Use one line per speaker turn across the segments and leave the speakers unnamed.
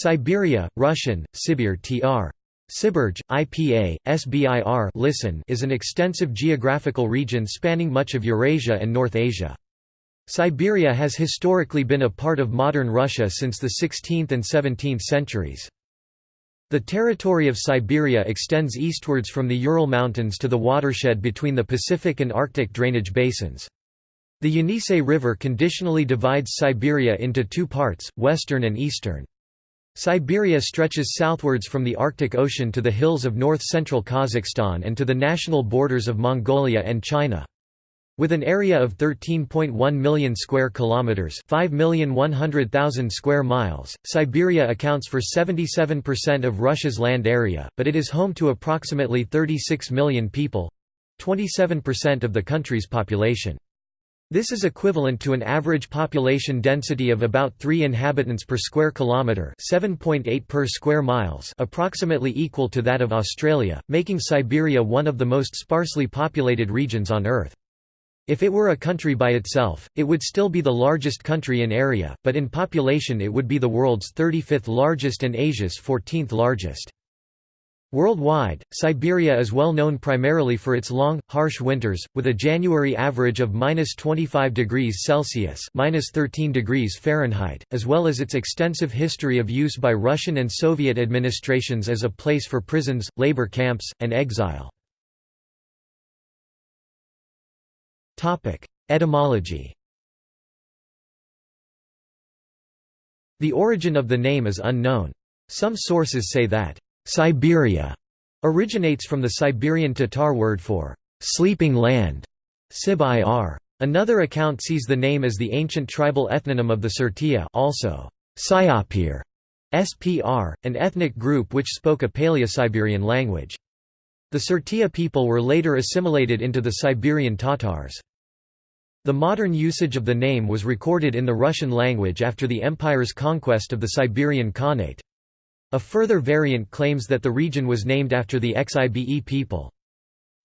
Siberia, Russian, Sibir tr. Sibirj, IPA, SBIR listen is an extensive geographical region spanning much of Eurasia and North Asia. Siberia has historically been a part of modern Russia since the 16th and 17th centuries. The territory of Siberia extends eastwards from the Ural Mountains to the watershed between the Pacific and Arctic drainage basins. The Yenisei River conditionally divides Siberia into two parts, western and eastern. Siberia stretches southwards from the Arctic Ocean to the hills of north-central Kazakhstan and to the national borders of Mongolia and China. With an area of 13.1 million square kilometers, 5,100,000 square miles, Siberia accounts for 77% of Russia's land area, but it is home to approximately 36 million people, 27% of the country's population. This is equivalent to an average population density of about 3 inhabitants per square kilometre 7.8 per square miles approximately equal to that of Australia, making Siberia one of the most sparsely populated regions on Earth. If it were a country by itself, it would still be the largest country in area, but in population it would be the world's 35th largest and Asia's 14th largest. Worldwide, Siberia is well known primarily for its long, harsh winters, with a January average of minus 25 degrees Celsius minus 13 degrees Fahrenheit, as well as its extensive history of use by Russian and Soviet administrations as a place for prisons, labor camps, and exile. Etymology The origin of the name is unknown. Some sources say that Siberia originates from the Siberian Tatar word for sleeping land, Sib-ir. Another account sees the name as the ancient tribal ethnonym of the Sirtya also Siapir, SPR, an ethnic group which spoke a Paleo-Siberian language. The Sirtya people were later assimilated into the Siberian Tatars. The modern usage of the name was recorded in the Russian language after the empire's conquest of the Siberian Khanate. A further variant claims that the region was named after the Xibe people.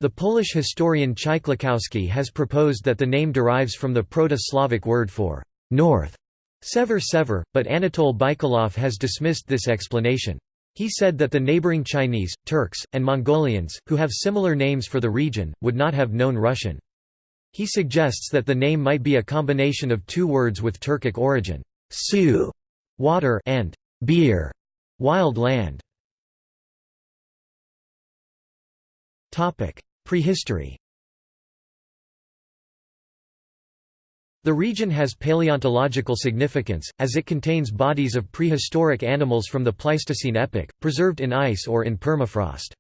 The Polish historian Chyliczkowski has proposed that the name derives from the Proto-Slavic word for north, sever sever, but Anatol Baikalov has dismissed this explanation. He said that the neighboring Chinese, Turks, and Mongolians, who have similar names for the region, would not have known Russian. He suggests that the name might be a combination of two words with Turkic origin, su water and bir Wild land. Prehistory. The region has paleontological significance, as it contains bodies of prehistoric animals from the Pleistocene epoch, preserved in ice or in permafrost.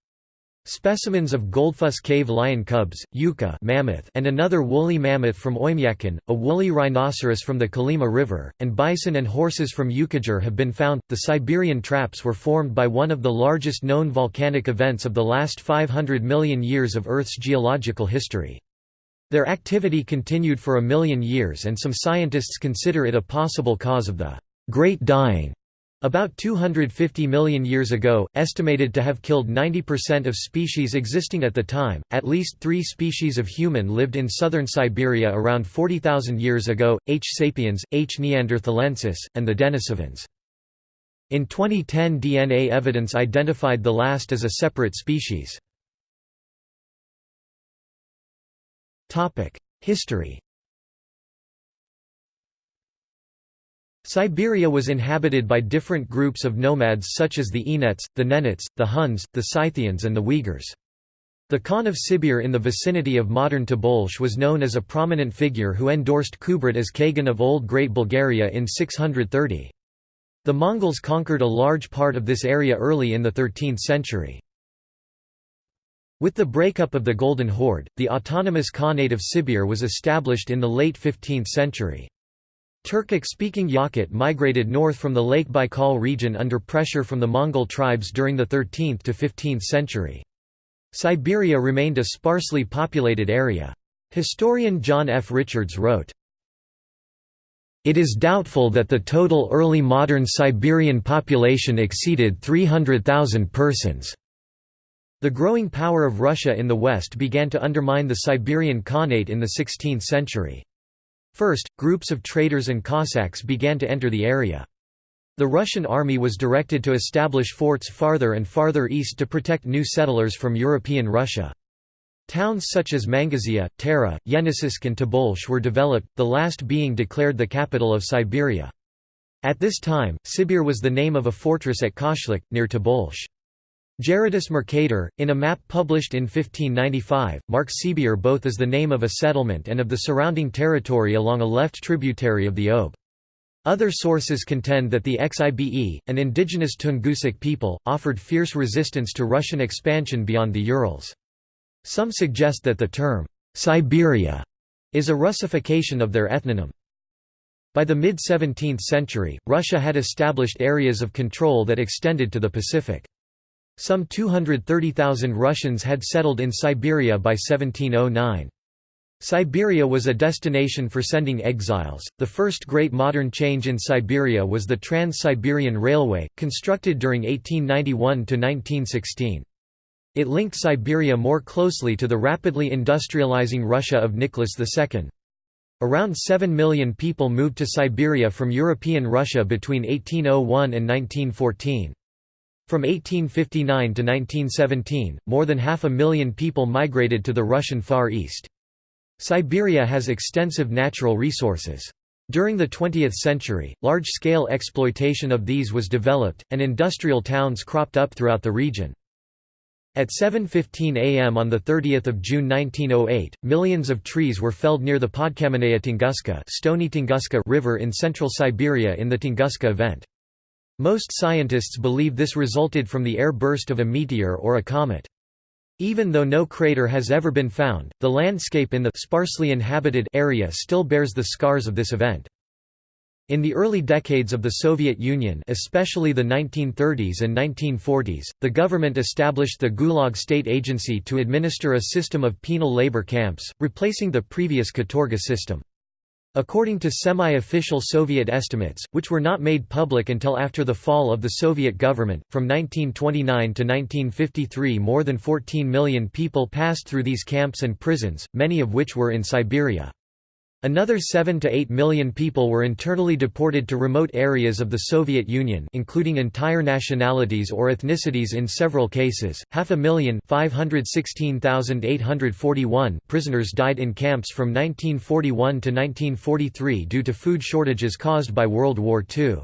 Specimens of Goldfuss cave lion cubs, Yuka mammoth and another woolly mammoth from Oymyakon, a woolly rhinoceros from the Kolyma River, and bison and horses from Yukagir have been found. The Siberian traps were formed by one of the largest known volcanic events of the last 500 million years of Earth's geological history. Their activity continued for a million years and some scientists consider it a possible cause of the Great Dying. About 250 million years ago, estimated to have killed 90% of species existing at the time, at least three species of human lived in southern Siberia around 40,000 years ago, H. sapiens, H. neanderthalensis, and the Denisovans. In 2010 DNA evidence identified the last as a separate species. History Siberia was inhabited by different groups of nomads such as the Enets, the Nenets, the Huns, the Scythians and the Uyghurs. The Khan of Sibir in the vicinity of modern Tobolsk was known as a prominent figure who endorsed Kubrat as Kagan of Old Great Bulgaria in 630. The Mongols conquered a large part of this area early in the 13th century. With the breakup of the Golden Horde, the autonomous Khanate of Sibir was established in the late 15th century. Turkic-speaking Yakut migrated north from the Lake Baikal region under pressure from the Mongol tribes during the 13th to 15th century. Siberia remained a sparsely populated area. Historian John F. Richards wrote, It is doubtful that the total early modern Siberian population exceeded 300,000 persons. The growing power of Russia in the west began to undermine the Siberian Khanate in the 16th century. First, groups of traders and Cossacks began to enter the area. The Russian army was directed to establish forts farther and farther east to protect new settlers from European Russia. Towns such as Mangazeya, Tara, Yeniseisk and Tobolsk were developed, the last being declared the capital of Siberia. At this time, Sibir was the name of a fortress at Koshlik, near Tobolsk. Gerardus Mercator, in a map published in 1595, marks Sibir both as the name of a settlement and of the surrounding territory along a left tributary of the Ob. Other sources contend that the Xibe, an indigenous Tungusic people, offered fierce resistance to Russian expansion beyond the Urals. Some suggest that the term, Siberia, is a Russification of their ethnonym. By the mid-17th century, Russia had established areas of control that extended to the Pacific. Some 230,000 Russians had settled in Siberia by 1709. Siberia was a destination for sending exiles. The first great modern change in Siberia was the Trans Siberian Railway, constructed during 1891 to 1916. It linked Siberia more closely to the rapidly industrializing Russia of Nicholas II. Around 7 million people moved to Siberia from European Russia between 1801 and 1914. From 1859 to 1917, more than half a million people migrated to the Russian Far East. Siberia has extensive natural resources. During the 20th century, large-scale exploitation of these was developed, and industrial towns cropped up throughout the region. At 7.15 am on 30 June 1908, millions of trees were felled near the Podkamennaya Tunguska, Stony Tunguska river in central Siberia in the Tunguska event. Most scientists believe this resulted from the air burst of a meteor or a comet. Even though no crater has ever been found, the landscape in the sparsely inhabited area still bears the scars of this event. In the early decades of the Soviet Union especially the 1930s and 1940s, the government established the Gulag State Agency to administer a system of penal labor camps, replacing the previous Katorga system. According to semi-official Soviet estimates, which were not made public until after the fall of the Soviet government, from 1929 to 1953 more than 14 million people passed through these camps and prisons, many of which were in Siberia. Another 7 to 8 million people were internally deported to remote areas of the Soviet Union including entire nationalities or ethnicities in several cases. Half a million prisoners died in camps from 1941 to 1943 due to food shortages caused by World War II.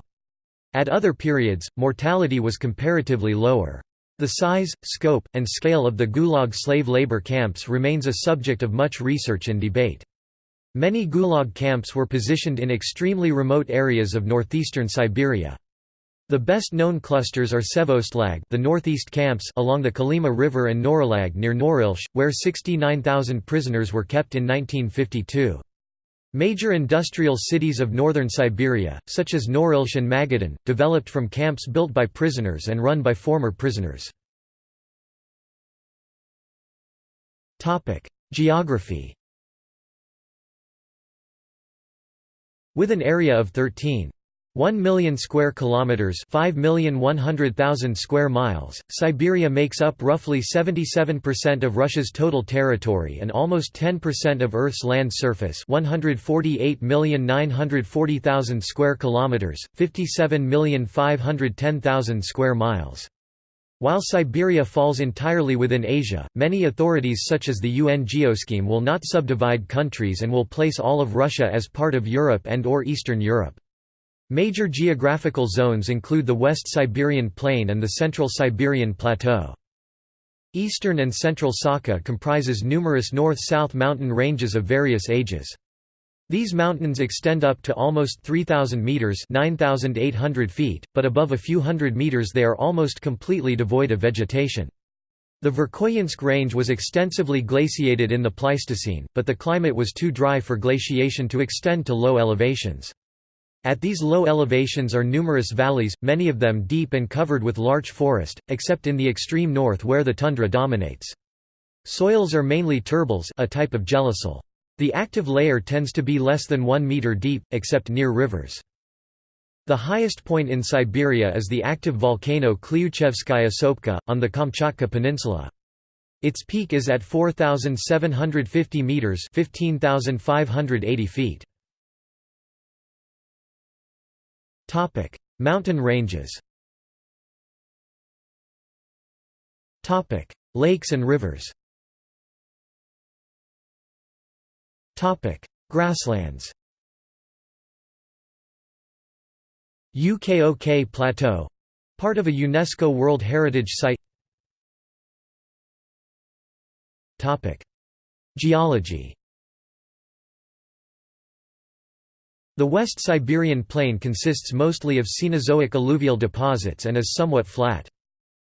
At other periods, mortality was comparatively lower. The size, scope, and scale of the Gulag slave labor camps remains a subject of much research and debate. Many Gulag camps were positioned in extremely remote areas of northeastern Siberia. The best-known clusters are Sevvostlag the northeast camps along the Kolyma River and Norilsk near Norilsk, where 69,000 prisoners were kept in 1952. Major industrial cities of northern Siberia, such as Norilsk and Magadan, developed from camps built by prisoners and run by former prisoners. Geography With an area of 13. 1 million square kilometers, 5,100,000 square miles. Siberia makes up roughly 77% of Russia's total territory and almost 10% of Earth's land surface, 148,940,000 square kilometers, 57,510,000 square miles. While Siberia falls entirely within Asia, many authorities such as the UN Geoscheme will not subdivide countries and will place all of Russia as part of Europe and or Eastern Europe. Major geographical zones include the West Siberian Plain and the Central Siberian Plateau. Eastern and Central Sakha comprises numerous north-south mountain ranges of various ages. These mountains extend up to almost 3,000 metres 9,800 feet, but above a few hundred metres they are almost completely devoid of vegetation. The Verkhoyansk range was extensively glaciated in the Pleistocene, but the climate was too dry for glaciation to extend to low elevations. At these low elevations are numerous valleys, many of them deep and covered with larch forest, except in the extreme north where the tundra dominates. Soils are mainly turbels a type of gelisol. The active layer tends to be less than 1 meter deep, except near rivers. The highest point in Siberia is the active volcano Klyuchevskaya Sopka, on the Kamchatka Peninsula. Its peak is at 4,750 meters (15,580 feet). Topic: Mountain ranges Topic: Lakes and rivers Grasslands UKOK Plateau. Part of a UNESCO World Heritage Site. Geology. The West Siberian Plain consists mostly of Cenozoic alluvial deposits and is somewhat flat.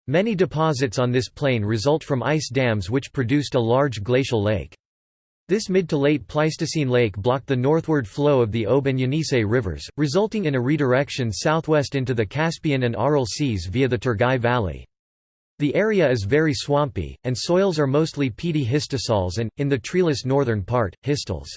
Many deposits on this plain result from ice dams which produced a large glacial lake. This mid to late Pleistocene lake blocked the northward flow of the Ob and Yenisei rivers, resulting in a redirection southwest into the Caspian and Aral seas via the Turgai Valley. The area is very swampy, and soils are mostly peaty histosols and, in the treeless northern part, histels.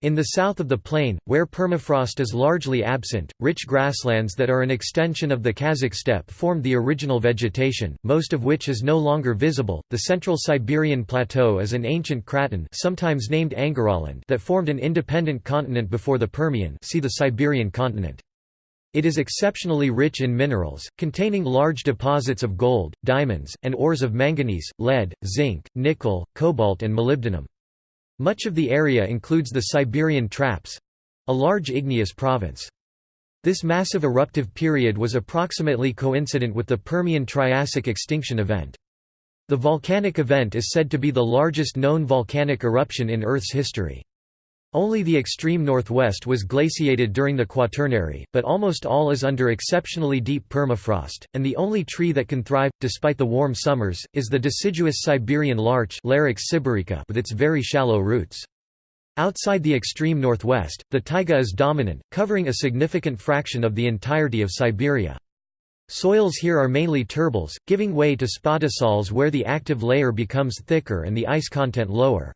In the south of the plain, where permafrost is largely absent, rich grasslands that are an extension of the Kazakh steppe formed the original vegetation, most of which is no longer visible. The Central Siberian Plateau is an ancient craton, sometimes named Angaraland, that formed an independent continent before the Permian. See the Siberian continent. It is exceptionally rich in minerals, containing large deposits of gold, diamonds, and ores of manganese, lead, zinc, nickel, cobalt and molybdenum. Much of the area includes the Siberian Traps—a large igneous province. This massive eruptive period was approximately coincident with the Permian-Triassic extinction event. The volcanic event is said to be the largest known volcanic eruption in Earth's history. Only the extreme northwest was glaciated during the Quaternary, but almost all is under exceptionally deep permafrost, and the only tree that can thrive, despite the warm summers, is the deciduous Siberian larch Larix sibirica with its very shallow roots. Outside the extreme northwest, the taiga is dominant, covering a significant fraction of the entirety of Siberia. Soils here are mainly turbels, giving way to spodosols where the active layer becomes thicker and the ice content lower.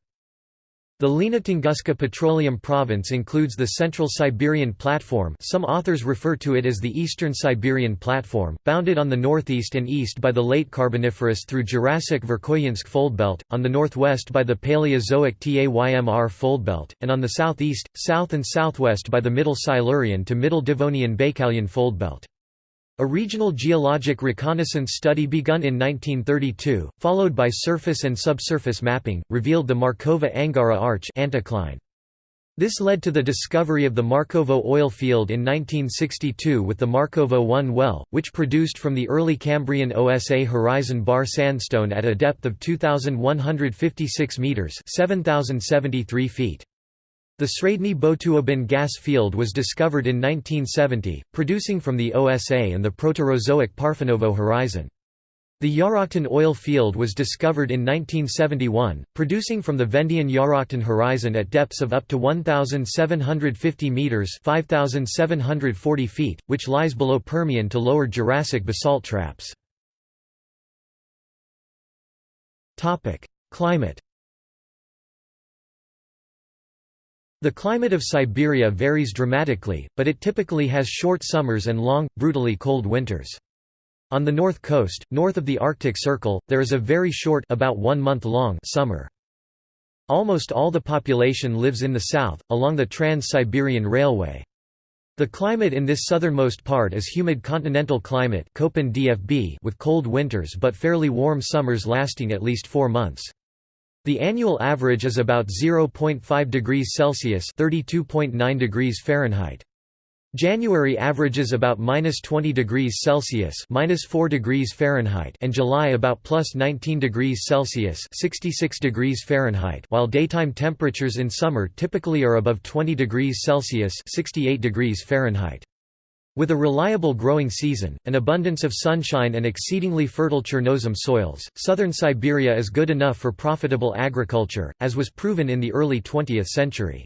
The Lena Tunguska Petroleum Province includes the Central Siberian Platform some authors refer to it as the Eastern Siberian Platform, bounded on the northeast and east by the late Carboniferous through Jurassic Verkhoyansk Foldbelt, on the northwest by the Paleozoic Taymyr Foldbelt, and on the southeast, south and southwest by the Middle Silurian to Middle Devonian Baikalian Foldbelt. A regional geologic reconnaissance study begun in 1932, followed by surface and subsurface mapping, revealed the Markovo-Angara Arch anticline. This led to the discovery of the Markovo oil field in 1962 with the Markovo 1 well, which produced from the early Cambrian OSA horizon bar sandstone at a depth of 2,156 metres 7,073 feet. The Sredny Botuobin gas field was discovered in 1970, producing from the OSA and the Proterozoic Parfenovo horizon. The Yaraktin oil field was discovered in 1971, producing from the Vendian Yaraktin horizon at depths of up to 1,750 metres 5,740 feet, which lies below Permian to Lower Jurassic basalt traps. Climate The climate of Siberia varies dramatically, but it typically has short summers and long, brutally cold winters. On the north coast, north of the Arctic Circle, there is a very short about one month long summer. Almost all the population lives in the south, along the Trans-Siberian Railway. The climate in this southernmost part is humid continental climate with cold winters but fairly warm summers lasting at least four months. The annual average is about 0.5 degrees Celsius (32.9 degrees Fahrenheit). January averages about minus 20 degrees Celsius minus 4 degrees Fahrenheit and July about plus 19 degrees Celsius 66 degrees Fahrenheit while daytime temperatures in summer typically are above 20 degrees Celsius 68 degrees Fahrenheit. With a reliable growing season, an abundance of sunshine and exceedingly fertile Chernozem soils, southern Siberia is good enough for profitable agriculture, as was proven in the early 20th century.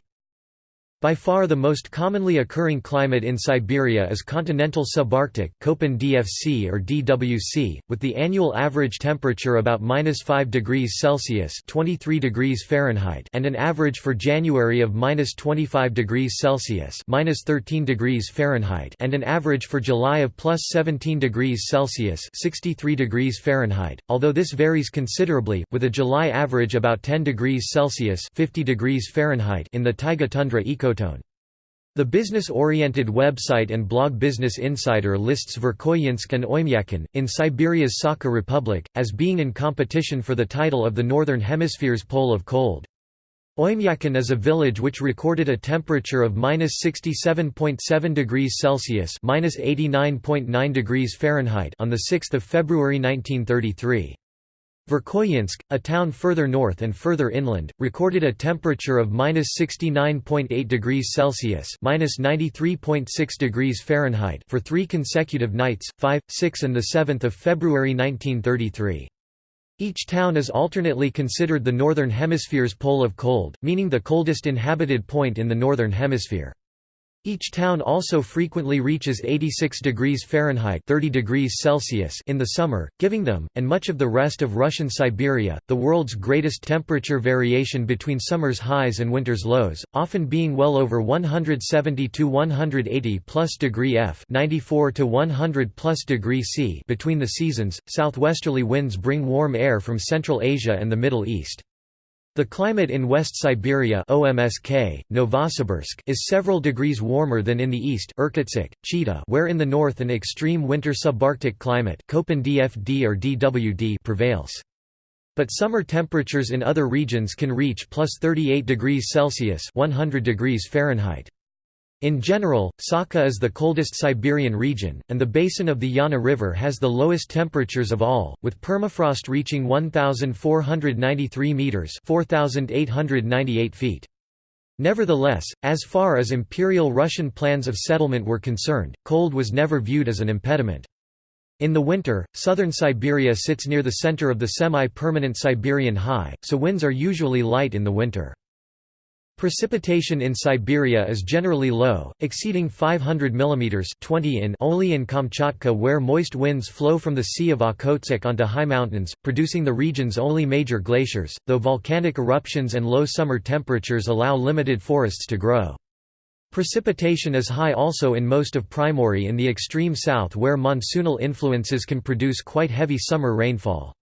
By far the most commonly occurring climate in Siberia is continental subarctic Köppen DFC or DWC, with the annual average temperature about -5 degrees Celsius (23 degrees Fahrenheit) and an average for January of -25 degrees Celsius (-13 degrees Fahrenheit) and an average for July of +17 degrees Celsius (63 degrees Fahrenheit). Although this varies considerably, with a July average about 10 degrees Celsius (50 degrees Fahrenheit) in the taiga tundra eco The business-oriented website and blog Business Insider lists Verkhoyansk and Oymyakon, in Siberia's Sakha Republic, as being in competition for the title of the Northern Hemisphere's pole of cold. Oymyakon is a village which recorded a temperature of -67.7 degrees Celsius (-89.9 degrees Fahrenheit) on 6 February 1933. Verkhoyansk, a town further north and further inland, recorded a temperature of -69.8 degrees Celsius (-93.6 degrees Fahrenheit) for three consecutive nights, 5, 6 and 7 February 1933. Each town is alternately considered the Northern Hemisphere's pole of cold, meaning the coldest inhabited point in the Northern Hemisphere. Each town also frequently reaches 86 degrees Fahrenheit 30 degrees Celsius in the summer, giving them, and much of the rest of Russian Siberia, the world's greatest temperature variation between summer's highs and winter's lows, often being well over 170 to 180 plus degree F 94 to 100 plus degree C between the seasons. Southwesterly winds bring warm air from Central Asia and the Middle East. The climate in West Siberia OMSK, Novosibirsk is several degrees warmer than in the east Irkutsk, Chita where in the north an extreme winter subarctic climate DFD or DWD prevails. But summer temperatures in other regions can reach plus 38 degrees Celsius 100 degrees Fahrenheit. In general, Sakha is the coldest Siberian region, and the basin of the Yana River has the lowest temperatures of all, with permafrost reaching 1,493 metres 4,898 feet. Nevertheless, as far as imperial Russian plans of settlement were concerned, cold was never viewed as an impediment. In the winter, southern Siberia sits near the center of the semi-permanent Siberian high, so winds are usually light in the winter. Precipitation in Siberia is generally low, exceeding 500 mm 20 in only in Kamchatka where moist winds flow from the Sea of Okhotsk onto high mountains, producing the region's only major glaciers, though volcanic eruptions and low summer temperatures allow limited forests to grow. Precipitation is high also in most of Primorye in the extreme south where monsoonal influences can produce quite heavy summer rainfall.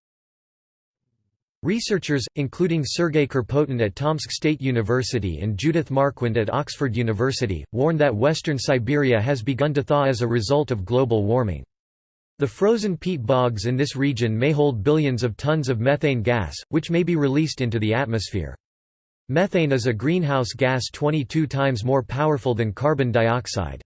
Researchers, including Sergei Kirpotin at Tomsk State University and Judith Marquand at Oxford University, warn that western Siberia has begun to thaw as a result of global warming. The frozen peat bogs in this region may hold billions of tons of methane gas, which may be released into the atmosphere. Methane is a greenhouse gas 22 times more powerful than carbon dioxide.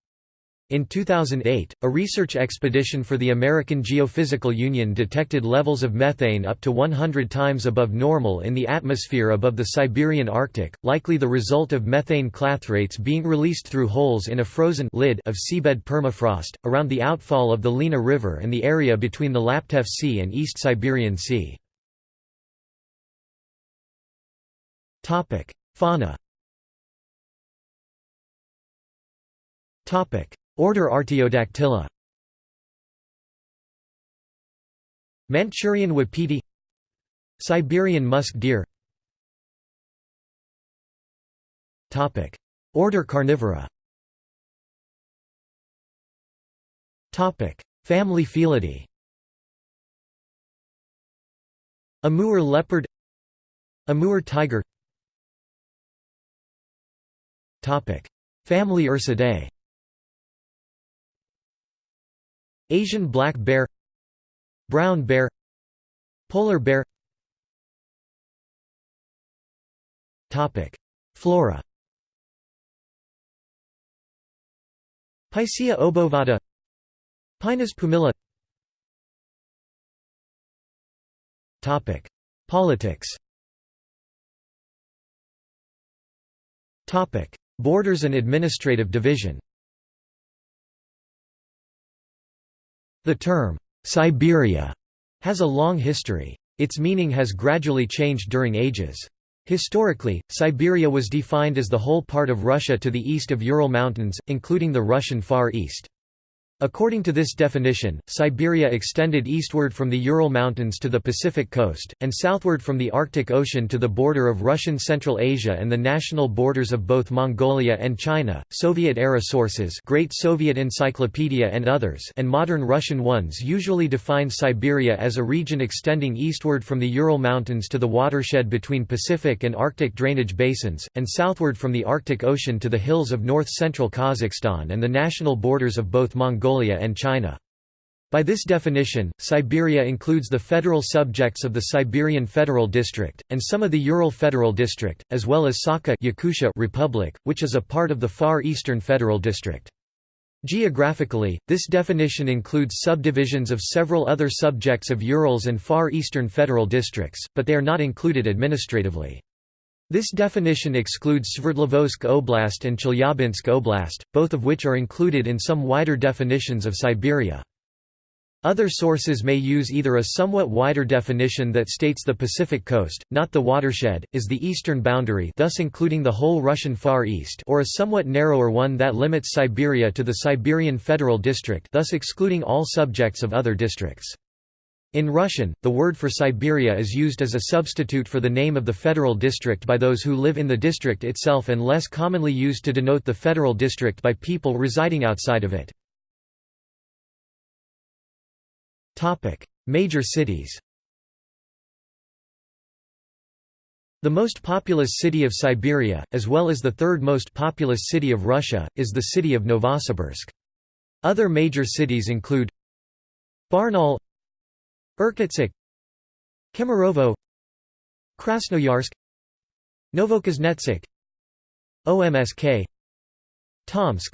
In 2008, a research expedition for the American Geophysical Union detected levels of methane up to 100 times above normal in the atmosphere above the Siberian Arctic, likely the result of methane clathrates being released through holes in a frozen lid of seabed permafrost, around the outfall of the Lena River and the area between the Laptev Sea and East Siberian Sea. Fauna Order Artiodactyla. Manchurian wapiti. Siberian musk deer. Order Carnivora. Family Felidae Amur leopard. Amur tiger. Family Ursidae Asian black bear Brown bear Polar bear. Flora. Picea obovata Pinus pumila. Topic: Politics. Topic: Borders and administrative division The term, Siberia, has a long history. Its meaning has gradually changed during ages. Historically, Siberia was defined as the whole part of Russia to the east of Ural Mountains, including the Russian Far East. According to this definition, Siberia extended eastward from the Ural Mountains to the Pacific coast, and southward from the Arctic Ocean to the border of Russian Central Asia and the national borders of both Mongolia and China. Soviet-era sources, Great Soviet Encyclopedia and others, and modern Russian ones usually define Siberia as a region extending eastward from the Ural Mountains to the watershed between Pacific and Arctic drainage basins, and southward from the Arctic Ocean to the hills of north-central Kazakhstan and the national borders of both Mongolia Mongolia and China. By this definition, Siberia includes the federal subjects of the Siberian Federal District, and some of the Ural Federal District, as well as Sakha Yakutia Republic, which is a part of the Far Eastern Federal District. Geographically, this definition includes subdivisions of several other subjects of Urals and Far Eastern Federal Districts, but they are not included administratively. This definition excludes Sverdlovsk Oblast and Chelyabinsk Oblast, both of which are included in some wider definitions of Siberia. Other sources may use either a somewhat wider definition that states the Pacific coast, not the watershed, is the eastern boundary thus including the whole Russian Far East or a somewhat narrower one that limits Siberia to the Siberian Federal District thus excluding all subjects of other districts. In Russian, the word for Siberia is used as a substitute for the name of the federal district by those who live in the district itself and less commonly used to denote the federal district by people residing outside of it. Major cities The most populous city of Siberia, as well as the third most populous city of Russia, is the city of Novosibirsk. Other major cities include Barnaul Irkutsk Kemerovo Krasnoyarsk Novokuznetsk OMSK Tomsk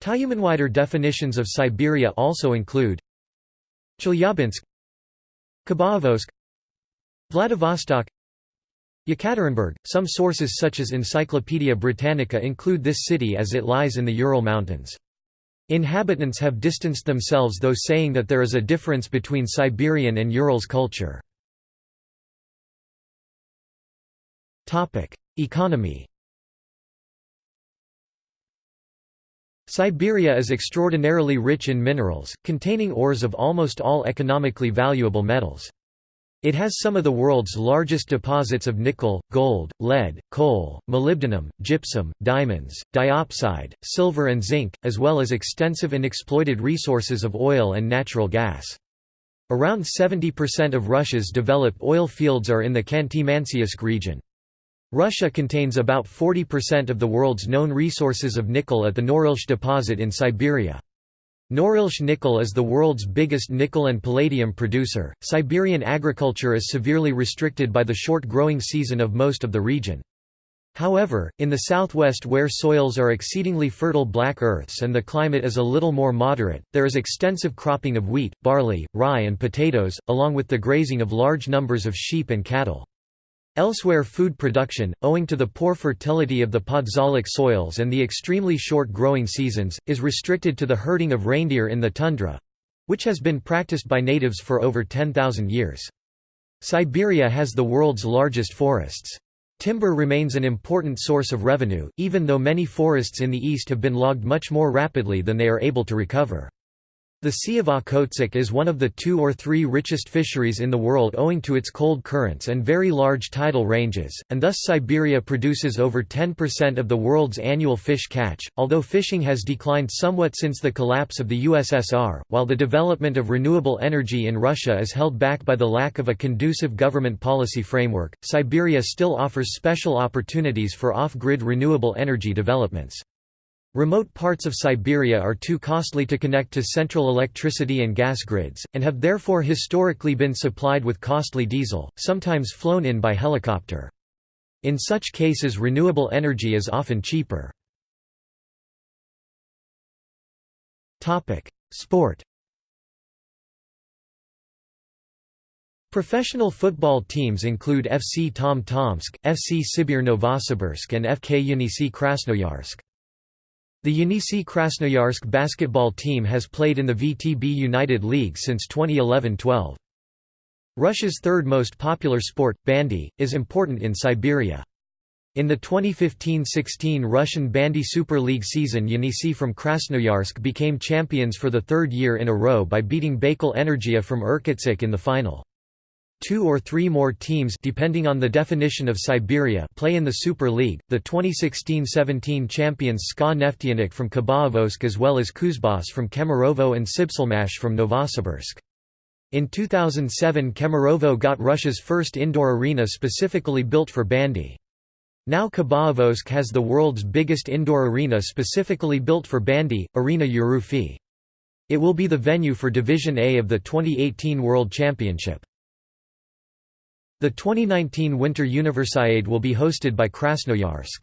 Tyumen wider definitions of Siberia also include Chelyabinsk Khabarovsk Vladivostok Yekaterinburg. Some sources such as Encyclopaedia Britannica include this city as it lies in the Ural Mountains. Inhabitants have distanced themselves though saying that there is a difference between Siberian and Urals culture. Economy Siberia is extraordinarily rich in minerals, containing ores of almost all economically valuable metals. It has some of the world's largest deposits of nickel, gold, lead, coal, molybdenum, gypsum, diamonds, diopside, silver and zinc, as well as extensive and exploited resources of oil and natural gas. Around 70% of Russia's developed oil fields are in the Khanty-Mansiysk region. Russia contains about 40% of the world's known resources of nickel at the Norilsk deposit in Siberia. Norilsk nickel is the world's biggest nickel and palladium producer. Siberian agriculture is severely restricted by the short growing season of most of the region. However, in the southwest where soils are exceedingly fertile black earths and the climate is a little more moderate, there is extensive cropping of wheat, barley, rye and potatoes, along with the grazing of large numbers of sheep and cattle. Elsewhere food production, owing to the poor fertility of the podzolic soils and the extremely short growing seasons, is restricted to the herding of reindeer in the tundra—which has been practiced by natives for over 10,000 years. Siberia has the world's largest forests. Timber remains an important source of revenue, even though many forests in the east have been logged much more rapidly than they are able to recover. The Sea of Okhotsk is one of the two or three richest fisheries in the world owing to its cold currents and very large tidal ranges, and thus Siberia produces over 10% of the world's annual fish catch. Although fishing has declined somewhat since the collapse of the USSR, while the development of renewable energy in Russia is held back by the lack of a conducive government policy framework, Siberia still offers special opportunities for off grid renewable energy developments. Remote parts of Siberia are too costly to connect to central electricity and gas grids, and have therefore historically been supplied with costly diesel, sometimes flown in by helicopter. In such cases renewable energy is often cheaper. Sport Professional football teams include FC Tom Tomsk, FC Sibir Novosibirsk and FK Yenisei Krasnoyarsk. The Yenisei Krasnoyarsk basketball team has played in the VTB United League since 2011–12. Russia's third most popular sport, bandy, is important in Siberia. In the 2015–16 Russian Bandy Super League season Yenisei from Krasnoyarsk became champions for the third year in a row by beating Baikal Energia from Irkutsk in the final. Two or three more teams depending on the definition of Siberia play in the Super League, the 2016–17 champions SKA Neftyanik from Khabarovsk as well as Kuzbas from Kemerovo and Sibselmash from Novosibirsk. In 2007 Kemerovo got Russia's first indoor arena specifically built for bandy. Now Khabarovsk has the world's biggest indoor arena specifically built for bandy, Arena Yerofey. It will be the venue for Division A of the 2018 World Championship. The 2019 Winter Universiade will be hosted by Krasnoyarsk.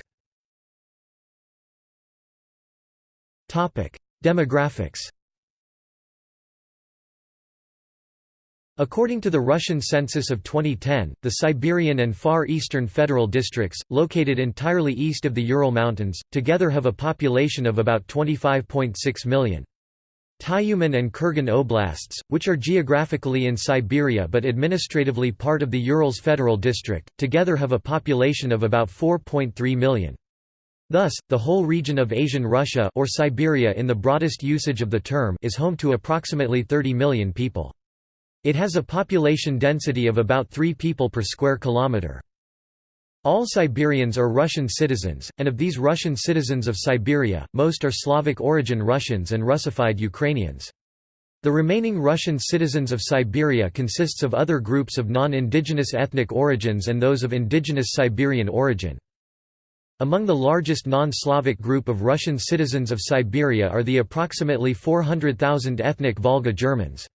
Demographics According to the Russian census of 2010, the Siberian and Far Eastern federal districts, located entirely east of the Ural Mountains, together have a population of about 25.6 million. Tyumen and Kurgan oblasts, which are geographically in Siberia but administratively part of the Urals Federal District, together have a population of about 4.3 million. Thus, the whole region of Asian Russia or Siberia in the broadest usage of the term is home to approximately 30 million people. It has a population density of about 3 people per square kilometre. All Siberians are Russian citizens, and of these Russian citizens of Siberia, most are Slavic origin Russians and Russified Ukrainians. The remaining Russian citizens of Siberia consists of other groups of non-indigenous ethnic origins and those of indigenous Siberian origin. Among the largest non-Slavic group of Russian citizens of Siberia are the approximately 400,000 ethnic Volga Germans.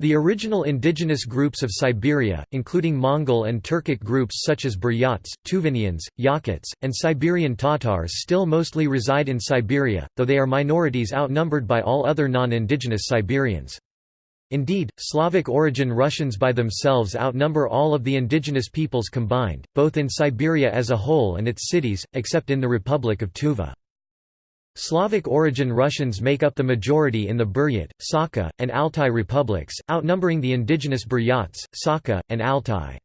The original indigenous groups of Siberia, including Mongol and Turkic groups such as Buryats, Tuvinians, Yakuts, and Siberian Tatars still mostly reside in Siberia, though they are minorities outnumbered by all other non-indigenous Siberians. Indeed, Slavic origin Russians by themselves outnumber all of the indigenous peoples combined, both in Siberia as a whole and its cities, except in the Republic of Tuva. Slavic origin Russians make up the majority in the Buryat, Sakha, and Altai republics, outnumbering the indigenous Buryats, Sakha, and Altai.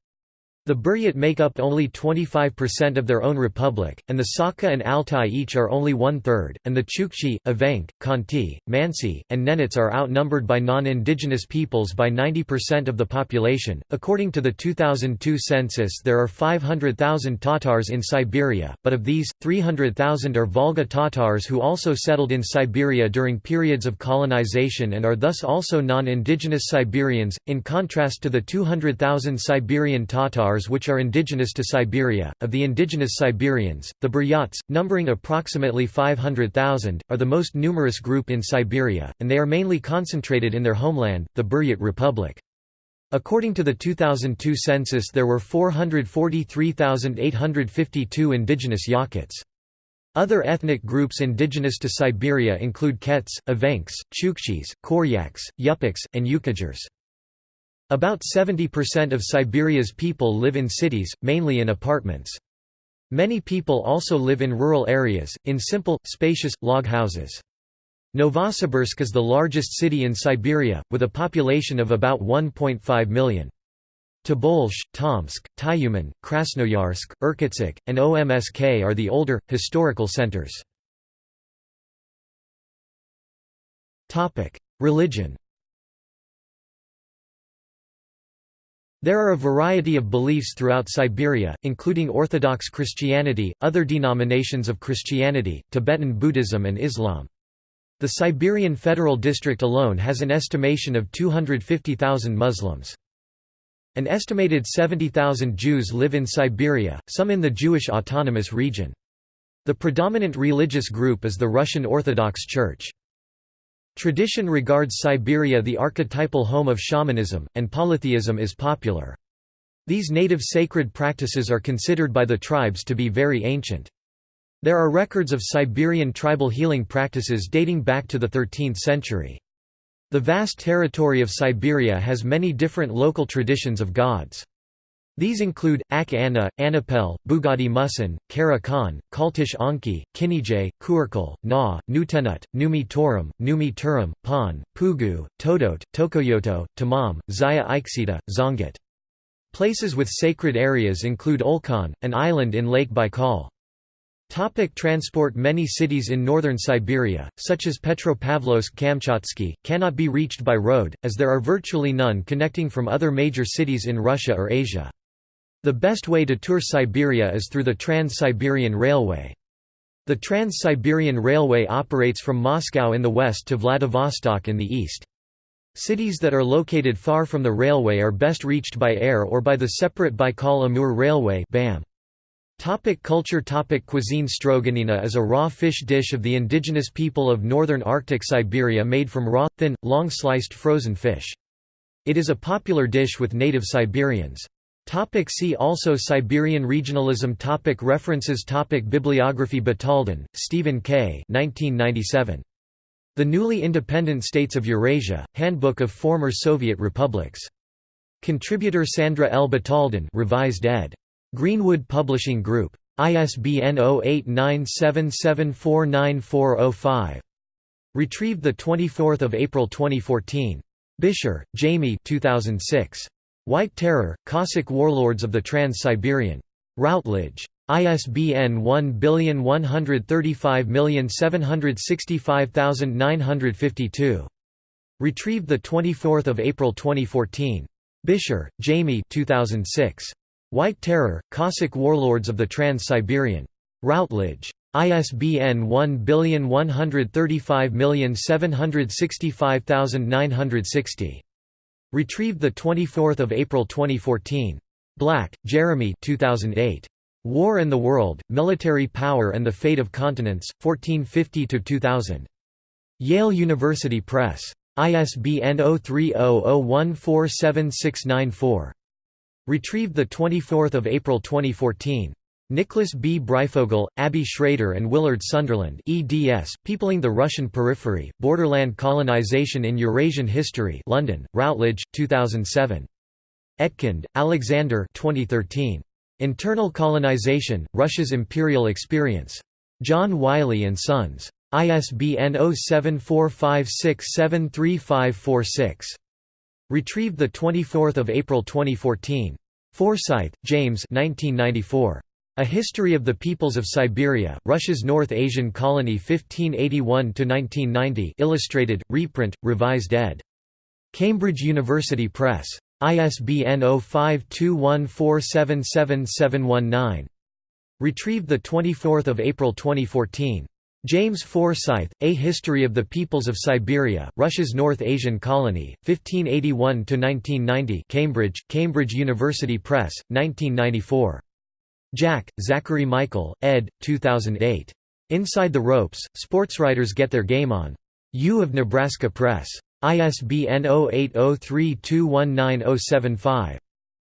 The Buryat make up only 25% of their own republic, and the Sakha and Altai each are only one-third, and the Chukchi, Evenk, Khanty, Mansi, and Nenets are outnumbered by non-indigenous peoples by 90% of the population. According to the 2002 census there are 500,000 Tatars in Siberia, but of these, 300,000 are Volga Tatars who also settled in Siberia during periods of colonization and are thus also non-indigenous Siberians, in contrast to the 200,000 Siberian Tatars which are indigenous to Siberia. Of the indigenous Siberians, the Buryats, numbering approximately 500,000, are the most numerous group in Siberia, and they are mainly concentrated in their homeland, the Buryat Republic. According to the 2002 census there were 443,852 indigenous Yakuts. Other ethnic groups indigenous to Siberia include Kets, Evenks, Chukchis, Koryaks, Yupiks, and Yukaghirs. About 70% of Siberia's people live in cities, mainly in apartments. Many people also live in rural areas, in simple, spacious, log houses. Novosibirsk is the largest city in Siberia, with a population of about 1.5 million. Tobolsk, Tomsk, Tyumen, Krasnoyarsk, Irkutsk, and Omsk are the older, historical centers. Religion There are a variety of beliefs throughout Siberia, including Orthodox Christianity, other denominations of Christianity, Tibetan Buddhism and Islam. The Siberian Federal District alone has an estimation of 250,000 Muslims. An estimated 70,000 Jews live in Siberia, some in the Jewish Autonomous Region. The predominant religious group is the Russian Orthodox Church. Tradition regards Siberia the archetypal home of shamanism, and polytheism is popular. These native sacred practices are considered by the tribes to be very ancient. There are records of Siberian tribal healing practices dating back to the 13th century. The vast territory of Siberia has many different local traditions of gods. These include, Ak Anna, Annapel, Bugadi Musan, Kara Khan, Kaltish Anki, Kinijay, Kuarkal, Na, Nutenut, Numi Torum, Numi Turum, Pan, Pugu, Todot, Tokoyoto, Tamam, Zaya Iksita, Zongat. Places with sacred areas include Olkhon, an island in Lake Baikal. Topic transport Many cities in northern Siberia, such as Petropavlovsk-Kamchatsky, cannot be reached by road, as there are virtually none connecting from other major cities in Russia or Asia. The best way to tour Siberia is through the Trans-Siberian Railway. The Trans-Siberian Railway operates from Moscow in the west to Vladivostok in the east. Cities that are located far from the railway are best reached by air or by the separate Baikal-Amur Railway BAM. Topic culture Topic Cuisine Stroganina is a raw fish dish of the indigenous people of northern Arctic Siberia made from raw, thin, long-sliced frozen fish. It is a popular dish with native Siberians. Topic see also Siberian regionalism topic References topic Bibliography Batalden, Stephen K. 1997. The Newly Independent States of Eurasia, Handbook of Former Soviet Republics. Contributor Sandra L. Batalden revised ed. Greenwood Publishing Group. ISBN 0897749405. Retrieved 24 April 2014. Bisher, Jamie 2006. White Terror, Cossack Warlords of the Trans-Siberian. Routledge. ISBN 1135765952. Retrieved 24 April 2014. Bisher, Jamie 2006. White Terror, Cossack Warlords of the Trans-Siberian. Routledge. ISBN 1135765960. Retrieved 24 April 2014. Black, Jeremy 2008. War and the World, Military Power and the Fate of Continents, 1450–2000. Yale University Press. ISBN 0300147694. Retrieved 24 April 2014. Nicholas B. Breyfogle, Abby Schrader and Willard Sunderland eds, Peopling the Russian Periphery, Borderland Colonization in Eurasian History London, Routledge, 2007. Etkind, Alexander 2013. Internal Colonization, Russia's Imperial Experience. John Wiley & Sons. ISBN 0745673546. Retrieved 24 April 2014. Forsyth, James 1994. A History of the Peoples of Siberia, Russia's North Asian Colony 1581–1990 illustrated, reprint, revised ed. Cambridge University Press. ISBN 0521477719. Retrieved 24 April 2014. James Forsyth, A History of the Peoples of Siberia, Russia's North Asian Colony, 1581–1990 Cambridge, Cambridge University Press, 1994. Jack, Zachary Michael, ed. 2008. Inside the Ropes, Sportswriters Get Their Game On. U of Nebraska Press. ISBN 0803219075.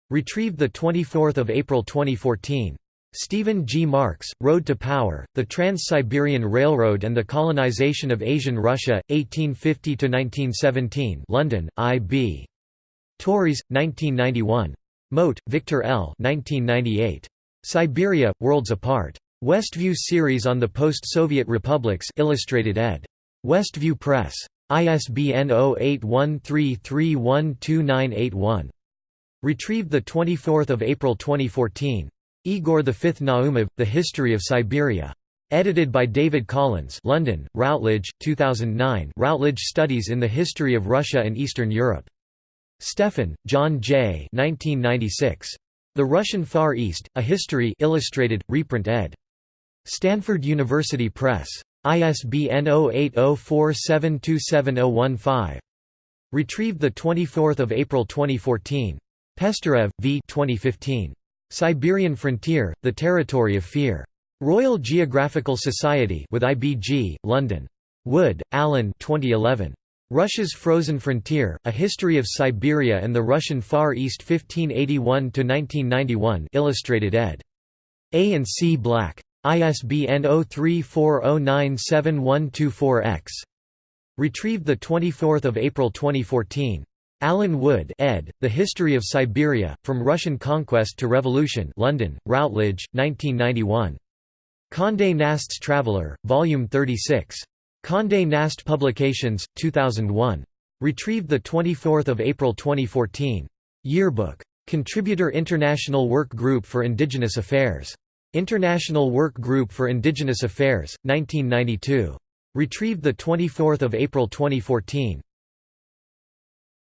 Retrieved 24 April 2014. Stephen G. Marks, Road to Power, The Trans-Siberian Railroad and the Colonization of Asian Russia, 1850–1917 London, I.B. Tauris, 1991. Mote, Victor L. 1998. Siberia, Worlds Apart. Westview series on the post-Soviet republics illustrated ed. Westview Press. ISBN 0813312981. Retrieved 24 April 2014. Igor V Naumov, The History of Siberia. Edited by David Collins London, Routledge, 2009 Routledge Studies in the History of Russia and Eastern Europe. Stephan, John J. 1996. The Russian Far East, A History Illustrated, reprint ed. Stanford University Press. ISBN 0804727015. Retrieved 24 April 2014. Pesterev, V. 2015. Siberian Frontier, The Territory of Fear. Royal Geographical Society with IBG, London. Wood, Alan 2011. Russia's Frozen Frontier, A History of Siberia and the Russian Far East 1581–1991 illustrated ed. A and C Black. ISBN 0340971124-X. Retrieved 24 April 2014. Alan Wood ed., The History of Siberia, From Russian Conquest to Revolution London, Routledge, 1991. Condé Nast's Traveller, Volume 36. Condé Nast Publications, 2001. Retrieved 24 April 2014. Yearbook. Contributor International Work Group for Indigenous Affairs. International Work Group for Indigenous Affairs, 1992. Retrieved 24 April 2014.